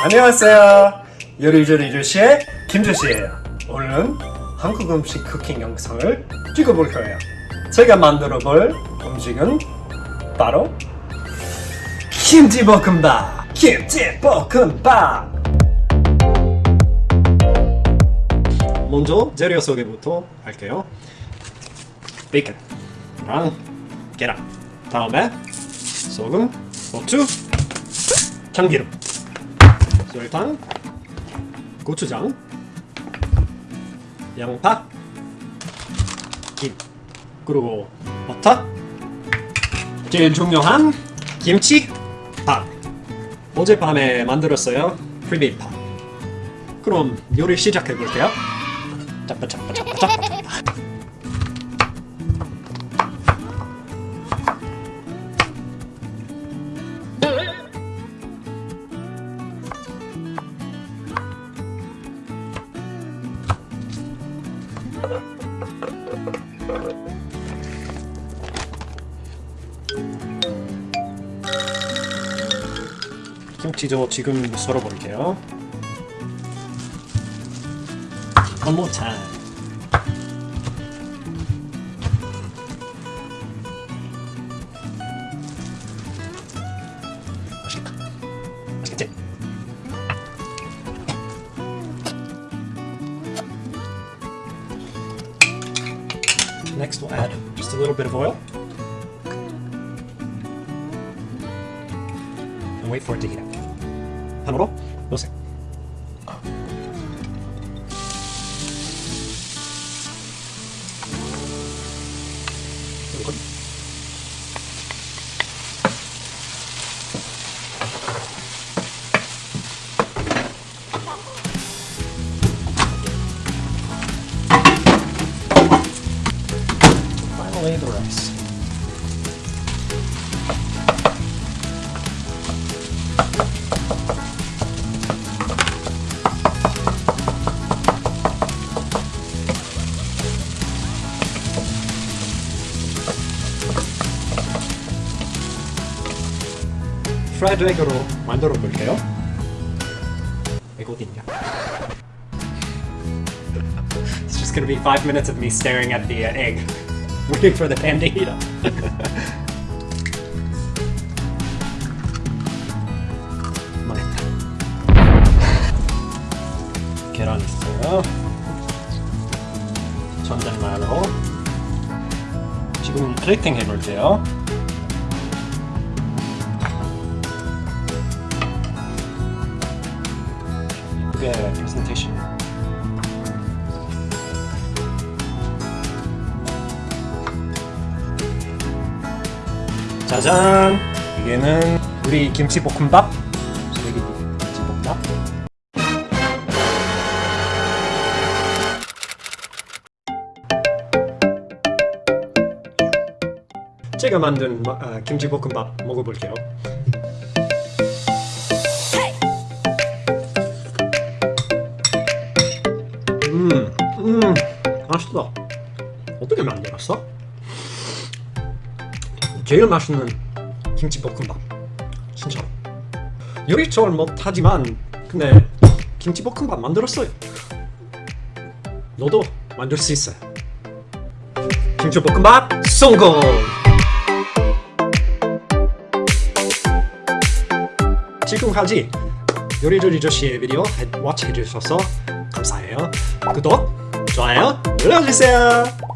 안녕하세요. 요리조리 조씨의 김조씨예요. 오늘은 한국 음식 쿠킹 영상을 찍어볼 거예요. 제가 만들어 볼 음식은 바로 김치볶음밥! 김치볶음밥! 먼저 재료 소개부터 할게요. 베이컨랑 계란, 다음에 소금, 고추, 참기름, 설탕, 고추장, 양파, 김, 그리고 버터, 제일 중요한 김치, 밥. 어젯밤에 만들었어요. 프리베이밥. 그럼 요리 시작해 볼게요. 짜빠. 김치도 지금 more time. Next we'll add just a little bit of oil. And wait for it to heat up. Panoro, we'll see. Thank 으세요. 그리고 Finally, the rice. 프라이드 에그로 만들어 볼게요. 이거 어딨냐? It's just gonna be five minutes of me staring at the uh, egg, Waiting for the pan to heat up. 망했다. 계란 있어요. 전달마로 지금 플레이팅 해볼게요. 이게 짜잔! 이게는 우리 김치볶음밥. 쓰레기 김치볶음밥. 제가 만든 마- 아, 김치볶음밥 먹어볼게요. 음, 음, 맛있어. 어떻게 만들었어? 제일 맛있는 김치볶음밥. 진짜. 요리 잘 못하지만 근데 김치볶음밥 만들었어요. 너도 만들 수 있어요. 김치볶음밥 성공! 지금까지 요리조리 조씨의 비디오 워치 해주셔서 감사해요. 구독, 좋아요 눌러주세요.